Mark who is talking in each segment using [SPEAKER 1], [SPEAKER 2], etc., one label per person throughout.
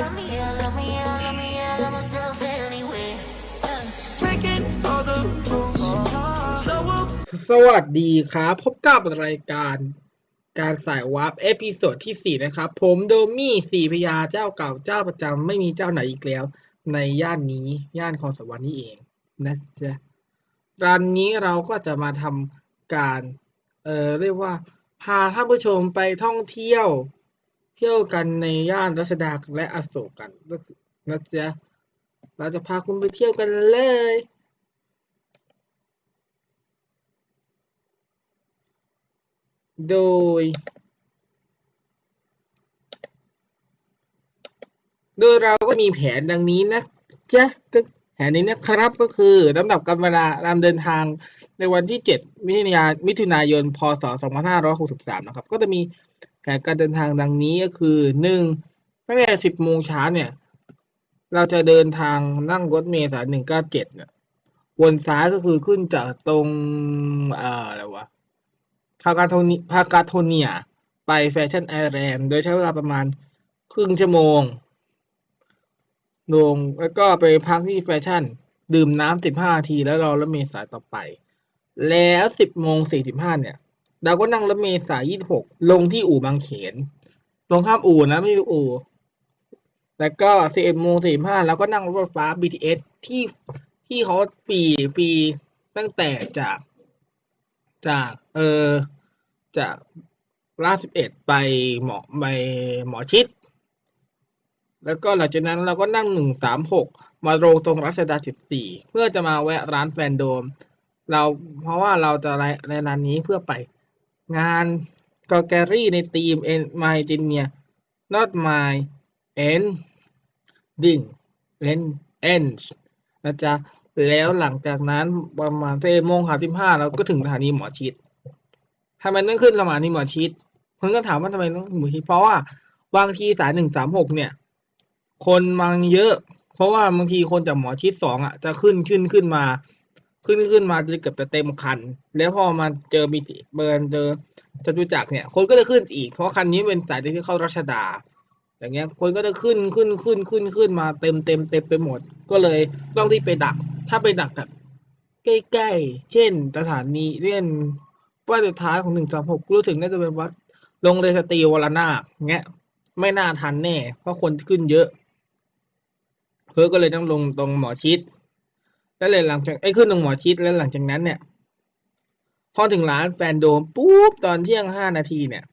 [SPEAKER 1] love me, I love me, I love me, I love myself anyway.
[SPEAKER 2] Breaking all the rules. So
[SPEAKER 3] สวัสดีครับ พบกับรายการการสายวาร์ป episode ที่ 4 นะครับ ผมโดมี่สี่พยาเจ้าเก่าเจ้าประจำไม่มีเจ้าไหนอีกแล้ว ในย่านนี้ย่านคอนสวรรค์นี่เองนะจ๊ะร้านนี้เราก็จะมาทำการ เอ่อ เรียกว่า พาท่านผู้ชมไปท่องเที่ยว เที่ยวกันในย่านรัชดาและอโศกกันนะจ๊ะเราจะพาคุณไปเที่ยวกันเลย โดย โดยเราก็มีแผนดังนี้นะจ๊ะแผนนี้นะครับก็คือลำดับการเวลาการเดินทางในวันที่7มิถุนายนมิถุนายน พศ 2563 นะครับ ก็จะมี นการเดินทางดังนี้ก็คือ 1. ตั้งแต่10โมงเช้าเนี่ย เราจะเดินทางนั่งรถเมล์สาย197เนี่ยวนซ้ายก็คือขึ้นจากตรงเอ่ออะไรวะพากาโทนิพากาโทเนีย ไปแฟชั่นไอแลนด์โดยใช้เวลาประมาณครึ่งชั่วโมงลงแล้วก็ไปพักที่แฟชั่น ดื่มน้ำสิบห้านาทีแล้วรอรถเมล์สายต่อไป แล้วสิบโมงสี่สิบห้าเนี่ย เราก็นั่งรถเมล์สายยี่สิบหกลงที่อู่บางเขน ตรงข้ามอู่นะไม่ใช่อู่ แล้วก็สิบเอ็ดโมงสี่ห้าเราก็นั่งรถไฟฟ้า BTS ที่ที่เขาฟรีฟรีตั้งแต่จากจากเออจากราชสิบเอ็ดไปหมอไปหมอชิด แล้วก็หลังจากนั้นเราก็นั่งหนึ่งสามหกมาลงตรงรัชดาสิบสี่เพื่อจะมาแวะร้านแฟนโดม เราเพราะว่าเราจะในร้านนี้เพื่อไป งานกอแกรี่ในทีม en my genius not my ending end ends นะจ๊ะ แล้วหลังจากนั้นประมาณเจ็ดโมงค่ะสิบห้าเราก็ถึงสถานีหมอชิดทำไมต้องขึ้นสถานีหมอชิดคนก็ถามว่าทำไมต้องหมอชิดเพราะว่าบางทีสายหนึ่งสามหกเนี่ย คนมังเยอะ เพราะว่าบางทีคนจากหมอชิดสองอะจะขึ้นขึ้นขึ้นมา ขึ้นขึ้นมาจะเกือบจะเต็มคัน แล้วพอมาเจอมิติเบิร์นเจอจตุจักรเนี่ย คนก็จะขึ้นอีก เพราะคันนี้เป็นสายที่เข้ารัชดา อย่างเงี้ย คนก็จะขึ้นขึ้นขึ้นขึ้นขึ้นมาเต็มเต็มเต็มไปหมด ก็เลยต้องรีบไปดัก ถ้าไปดักแบบใกล้ๆ เช่นสถานีเลี่ยนป้าสุดท้ายของหนึ่งสามหกรู้สึกน่าจะเป็นวัดลงเรสตีวรนาคเงี้ย ไม่น่าทันแน่ เพราะคนขึ้นเยอะเพื่อก็เลยต้องลงตรงหมอชิด แล้วเลยหลังจากไอ้ขึ้นตรงหมอชิดแล้วหลังจากนั้นเนี่ยพอถึงร้านแฟนโดมปุ๊บตอนเที่ยงห้านาทีเนี่ย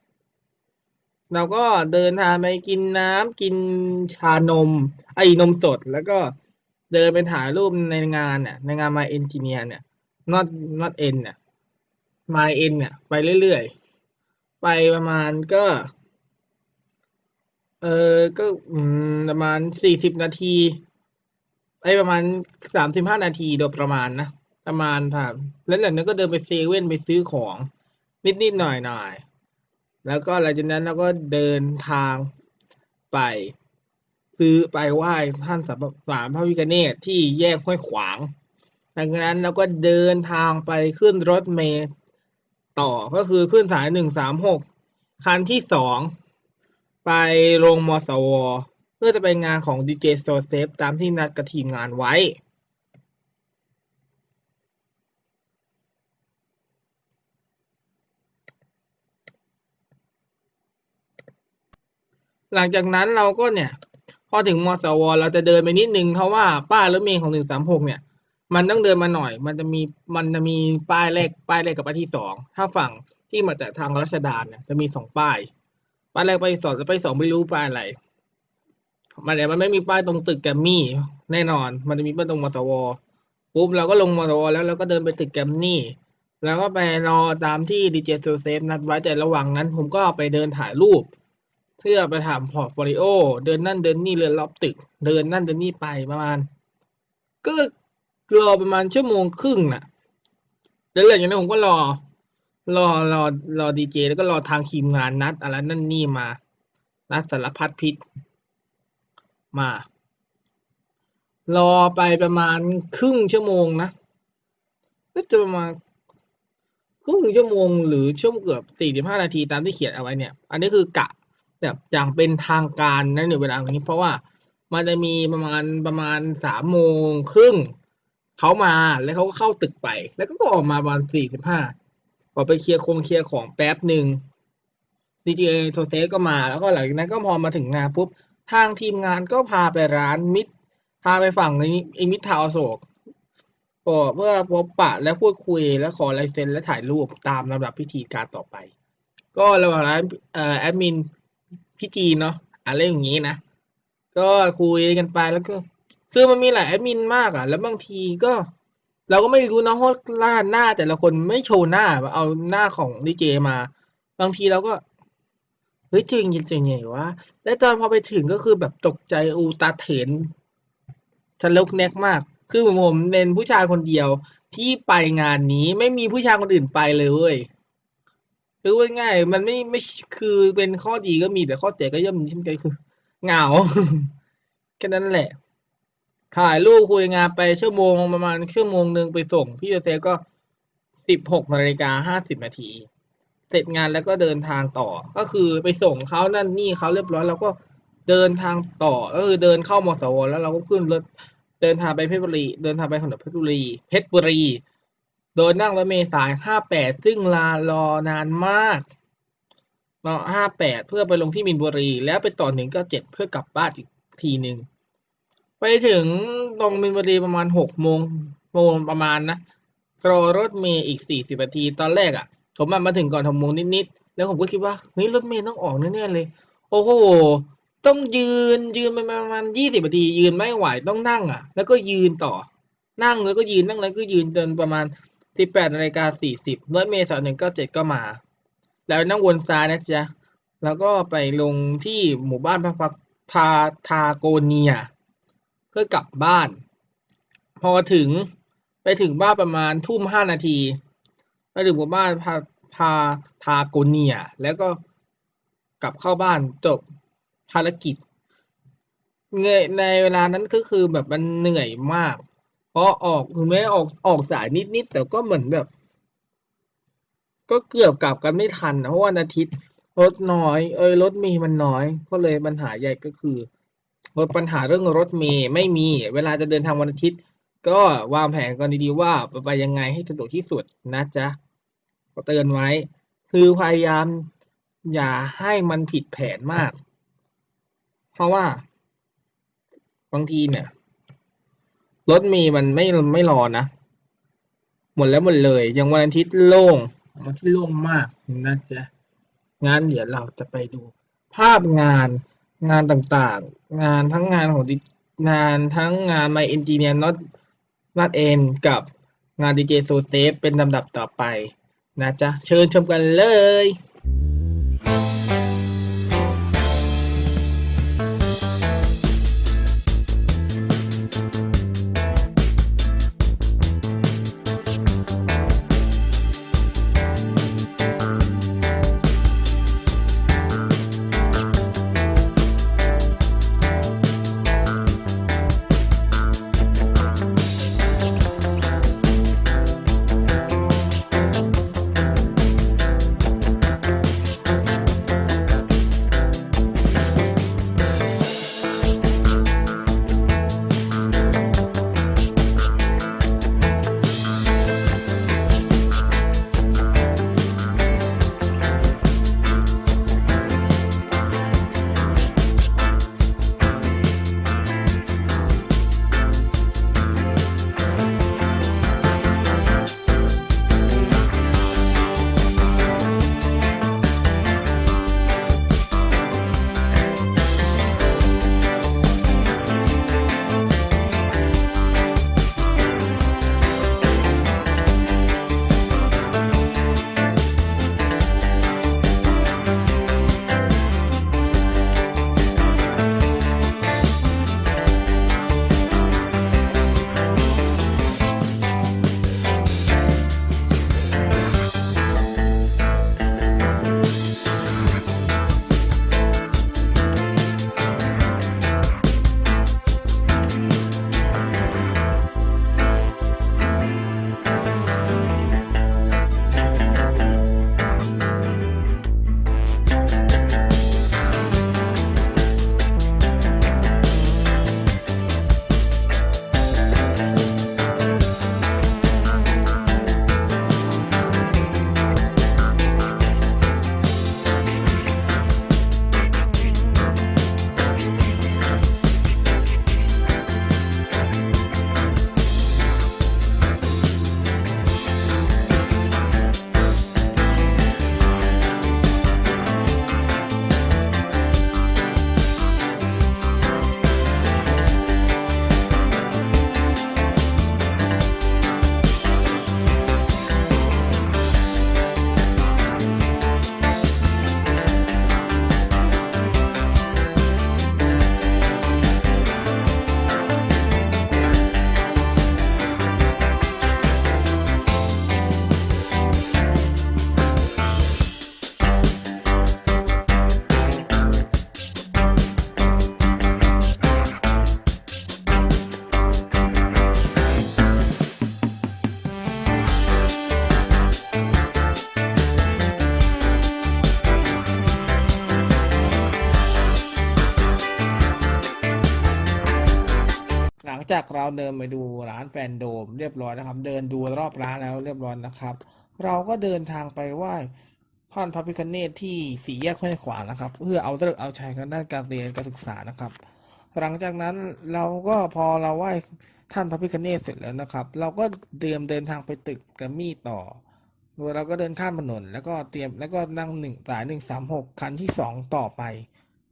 [SPEAKER 3] เราก็เดินทางไปกินน้ำกินชานม ไอ้นมสดแล้วก็เดินไปถ่ายรูปในงานเนี่ยในงาน My Engineer เนี่ย not not n เนี่ย My n เนี่ยไปเรื่อยๆ ไปประมาณก็ เออก็ประมาณสี่สิบนาที ไอ้ประมาณสามสิบห้านาทีโดยประมาณนะ ประมาณผ่านแล้วหลังนั้นก็เดินไปเซเว่นไปซื้อของ นิดๆหน่อยๆแล้วก็หลังจากนั้นเราก็เดินทางไป ซื้อไปไหว้ท่านสัมสารพระวิกเนศที่แยกห้วยขวางหลังจากนั้นเราก็เดินทางไปขึ้นรถเมล์ต่อก็คือขึ้นสายหนึ่งสามหกคันที่สองไปโรงมสว เพื่อจะไปงานของดีเจโซเซฟตามที่นัดกับทีมงานไว้หลังจากนั้นเราก็เนี่ย พอถึงมสว เราจะเดินไปนิดนึงเพราะว่าป้ายรถเมล์ของหนึ่งสามหกเนี่ย มันต้องเดินมาหน่อย มันจะมีมันจะมีป้ายแรกป้ายแรกกับป้ายที่สองถ้าฝั่งที่มาจากทางรัชดาเนี่ยจะมีสองป้ายป้ายแรกป้ายที่สองแล้วป้ายที่สองไม่รู้ป้ายอะไร มันเนี่มันไม่มีป้ายตรงตึกแกรมมี่แน่นอน มันจะมีป้ายตรงมสวปุ๊บเราก็ลงมสวแล้วเราก็เดินไปตึกแกรมมี่แล้วก็ไปรอตามที่ดีเจโซเซฟนัดไว้แต่ระหว่างนั้น ผมก็ไปเดินถ่ายรูปเพื่อไปถาม portfolio เดินนั่นเดินนี่เดินรอบตึก เดินนั่นเดินนี่ไปประมาณ ก็รอประมาณชั่วโมงครึ่งน่ะแล้วหลังจากนั้นผมก็รอ รอรอรอดีเจแล้วก็รอทางทีมงานนัดอะไรนั่นนี่มานัดสารพัดพิษ มา รอไปประมาณครึ่งชั่วโมงนะก็จะประมาณครึ่งชั่วโมงหรือชั่วงเกือบสี่สิบห้านาทีตามที่เขียนเอาไว้เนี่ย อันนี้คือกะแบบอย่างเป็นทางการนะในเวลานี้ เพราะว่ามันจะมีประมาณประมาณสามโมงครึ่งเขามาแล้วเขาก็เข้าตึกไป แล้วก็ออกมาประมาณสี่สิบห้าออกไปเคลียร์คงเคลียร์ของแป๊บหนึ่งดีเจโทเซก็มาแล้วก็หลังจากนั้นก็พอมาถึงงานปุ๊บ ทางทีมงานก็พาไปร้านมิตรพาไปฝั่งนี้ไอ้มิตรทาวโศกเพื่อพบปะและพูดคุยและขอลายเซ็นและถ่ายรูปตามลำดับพิธีการต่อไป ก็ระหว่างนั้นเออแอดมินพี่จีนเนาะอะไรอย่างนี้นะ ก็คุยกันไปแล้วก็คือมันมีหลายแอดมินมากอะ แล้วบางทีก็ เราก็ไม่รู้นะว่าหน้าหน้าแต่ละคนไม่โชว์หน้าเอาหน้าของดีเจมา บางทีเราก็ ฮ้ยจริงจริงจไงวะแล้วตอนพอไปถึงก็คือแบบตกใจอูตาเถนฉันลุกแนกมาก คือผมเน้นผู้ชายคนเดียวที่ไปงานนี้ไม่มีผู้ชายคนอื่นไปเลยเว้ยคือว่าง่ายมันไม่ไม่คือเป็นข้อดีก็มีแต่ข้อเสียก็ย่อมมีเช่นกันคือเหงาแค่นั้นแหละถ่ายรูปคุยงานไปชั่วโมงประมาณชั่วโมงหนึ่งไปส่ง พี่โจเซก็สิบหกนาฬิกาห้าสิบนาที เสร็จงานแล้วก็เดินทางต่อ ก็คือไปส่งเขานั่นนี่เขาเรียบร้อยแล้วก็เดินทางต่อก็คือเดินเข้ามสวแล้วเราก็ขึ้นรถเดินทางไปเพชรบุรี เดินทางไปถนนเพชรบุรี เพชรบุรี โดยนั่งรถเมล์สายห้าแปดซึ่งลารอนานมากรอห้าแปดเพื่อไปลงที่มินบุรี แล้วไปต่อหนึ่งก็เจ็ดเพื่อกลับบ้านอีกทีหนึ่งไปถึงตรงมินบุรีประมาณหกโมงโมงประมาณนะรอรถเมย์อีกสี่สิบนาที ตอนแรกอะ่ะ ผมอะมาถึงก่อนหกโมงนิดๆแล้วผมก็คิดว่าเฮ้ยรถเมย์ต้องออกแน่ๆเลย โอ้โหต้องยืนยืนไปประมาณยี่สิบนาทียืนไม่ไหวต้องนั่งอะ แล้วก็ยืนต่อ นั่งแล้วก็ยืนนั่งแล้วก็ยืนจนประมาณสิบแปดนาฬิกาสี่สิบรถเมย์สายหนึ่งเก็เจ็ดก็มา แล้วนั่งวนซ้ายนะจ๊ะแล้วก็ไปลงที่หมู่บ้านพาพาพาทาโกเนีย เพื่อกลับบ้าน พอถึงไปถึงบ้านประมาณทุ่มห้านาที ไปถึงหมู่บ้านพาพาทาโกเนีย แล้วก็กลับเข้าบ้านจบภารกิจเงยในเวลานั้นก็คือแบบมันเหนื่อยมาก เพราะออกถึงแม้ออกออกสายนิดๆแต่ก็เหมือนแบบ ก็เกือบกลับกันไม่ทันนะเพราะวันอาทิตย์รถน้อย เอ้ยรถมย์มันน้อย ก็เลยปัญหาใหญ่ก็คือรถปัญหาเรื่องรถเมย์ไม่มี เวลาจะเดินทางวันอาทิตย์ ก็วางแผนกันดีๆว่าไปยังไงให้สะดวกที่สุดนะจ๊ะ เตือนไว้ คือพยายามอย่าให้มันผิดแผนมาก เพราะว่า บางทีเนี่ยรถมย์มันไม่ไม่รอนะ หมดแล้วหมดเลย อย่างวันอาทิตย์โล่งวันที่โล่งมากนะจ๊ะงานเดี๋ยวเราจะไปดู ภาพงานงานต่างๆ งานทั้งงานของงานทั้งงาน My Engineer Not Not End กับงาน DJ So Safe เป็นลำดับต่อไป นะจ๊ะเชิญชมกันเลย จากเราเดินไปดูร้านแฟนโดม เรียบร้อยนะครับ เดินดูรอบร้านแล้วเรียบร้อยนะครับ เราก็เดินทางไปไหว้พระพระพิฆเนศที่สี่แยกห้วยขวางนะครับ เพื่อเอาเลิกเอาชัยกันด้านการเรียนการศึกษานะครับ หลังจากนั้นเราก็พอเราไหว้ท่านพระพิฆเนศเสร็จแล้วนะครับ เราก็เตรียมเดินทางไปตึกกรมมี่ต่อโดยเราก็เดินข้ามถนน แล้วก็เตรียมแล้วก็นั่งหนึ่งสายหนึ่งสามหกคันที่สองต่อไป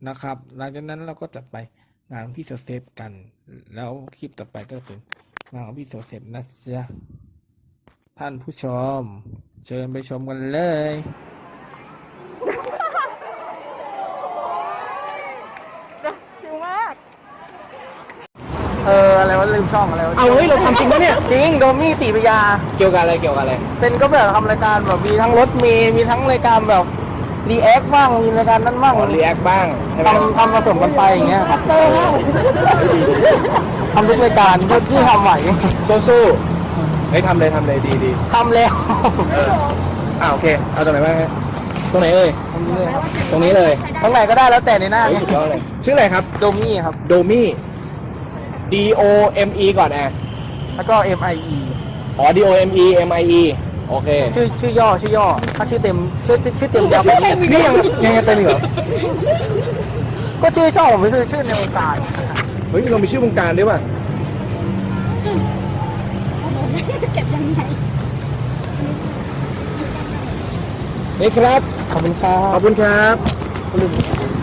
[SPEAKER 3] นะครับ หลังจากนั้นเราก็จะไป งานของพี่โซเซฟกัน แล้วคลิปต่อไปก็เป็นงานของพี่โซเซฟนะจ๊ะท่านผู้ชม เชิญไปชมกันเลย
[SPEAKER 4] chill มาก
[SPEAKER 5] เอออะไรวะลืมช่องอะไรวะ
[SPEAKER 3] เอาเฮ้ยเราทำจริงปะเนี่ย
[SPEAKER 5] จริงโดมี่สีพยา
[SPEAKER 3] เกี่ยวกับอะไรเกี่ยวกับอะไร
[SPEAKER 5] เป็นก็แบบทำรายการแบบมีทั้งรถเมล์มีทั้งรายการแบบ react บ้างมีรายการนั้นบ้าง
[SPEAKER 3] react บ้างใช่ไหม
[SPEAKER 5] ทำทำผสมกันไปอย่างเงี้ยครับทำทุกรายการเพื่อที่ทำไหว
[SPEAKER 3] สู้ๆเฮ้ยทำเลยทำเลยดีดี
[SPEAKER 5] ทำแล้ว
[SPEAKER 3] อ่าโอเค เอาตรงไหนบ้างฮะตรงไหนเอ่ย
[SPEAKER 5] ทำเลยครับ
[SPEAKER 3] ตรงนี้เลย
[SPEAKER 5] ทั้งไหนก็ได้แล้วแต่ในหน้า
[SPEAKER 3] เฮ้ยสุดยอดเลยชื่ออะไรครับ
[SPEAKER 5] โดมี่ครับ
[SPEAKER 3] โดมี่ D O M E ก่อนอะ
[SPEAKER 5] แล้วก็ M I E
[SPEAKER 3] อ๋อ D O M E M I E โอเค
[SPEAKER 5] ชื่อชื่อย่อชื่อย่อ ถ้าชื่อเต็มชื่อชื่อเต็มยาวไปนี่นี่ยังยังจะเต็มอีกเหรอก็ชื่อช่องผมคือชื่อในวงการ
[SPEAKER 3] เฮ้ยเรามีชื่อวงการด้วยป่ะนี่ครับ
[SPEAKER 5] ขอบคุณครั
[SPEAKER 3] ขอ
[SPEAKER 5] บบ
[SPEAKER 3] คุณครับ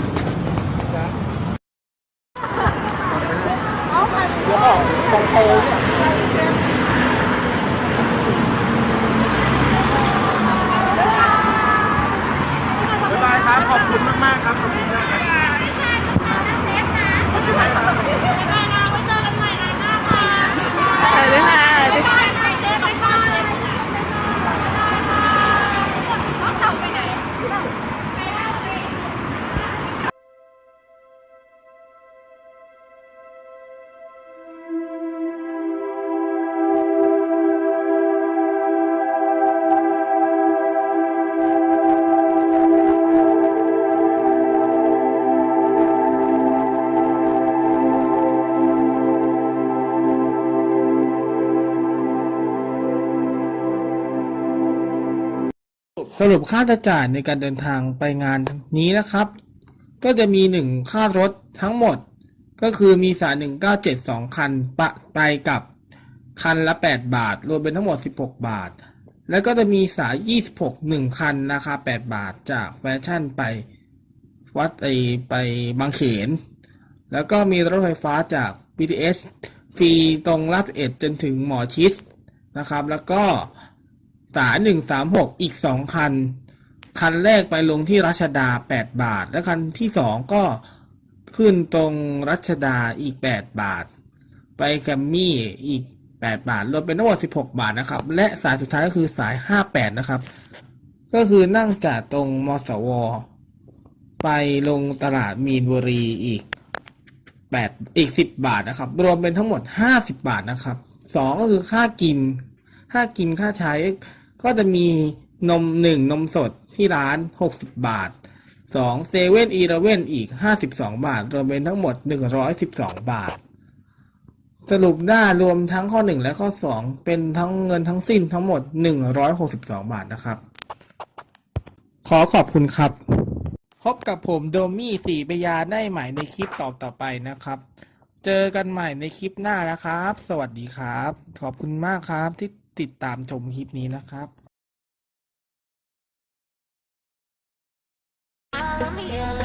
[SPEAKER 3] สรุปค่าใช้จ่ายในการเดินทางไปงานนี้นะครับ ก็จะมีหนึ่งค่ารถทั้งหมด ก็คือมีสายหนึ่งเก้าเจ็ดสองคันปะไปกับคันละแปดบาท รวมเป็นทั้งหมดสิบหกบาท แล้วก็จะมีสายยี่สิบหกหนึ่งคันราคาแปดบาทจากแฟชั่นไปวัดไอไปบางเขน แล้วก็มีรถไฟฟ้าจาก BTS ฟรีตรงลาดเอ็ดจนถึงหมอชิดนะครับ แล้วก็ สายหนึ่งสามหกอีกสองคัน คันแรกไปลงที่รัชดาแปดบาท และคันที่สองก็ขึ้นตรงรัชดาอีกแปดบาท ไปแกมมี่อีกแปดบาท รวมเป็นทั้งหมดสิบหกบาทนะครับ และสายสุดท้ายก็คือสายห้าแปดนะครับ ก็คือนั่งจากตรงมสว ไปลงตลาดมีนบุรีอีกแปดอีกสิบบาทนะครับ รวมเป็นทั้งหมดห้าสิบบาทนะครับสองก็คือค่ากิน ค่ากินค่าใช้ ก็จะมีนมหนึ่งนมสดที่ร้านหกสิบบาทสองเซเว่นอีเลเว่นอีกห้าสิบสองบาท รวมเป็นทั้งหมดหนึ่งร้อยสิบสองบาท สรุปได้รวมทั้งข้อหนึ่งและข้อสองเป็นทั้งเงินทั้งสิ้นทั้งหมดหนึ่งร้อยหกสิบสองบาทนะครับ ขอขอบคุณครับ พบกับผมโดมี่สีปยาได้ใหม่ในคลิปต่อต่อไปนะครับ เจอกันใหม่ในคลิปหน้านะครับ สวัสดีครับ ขอบคุณมากครับที่ ติดตามชมคลิปนี้นะครับ
[SPEAKER 1] Let me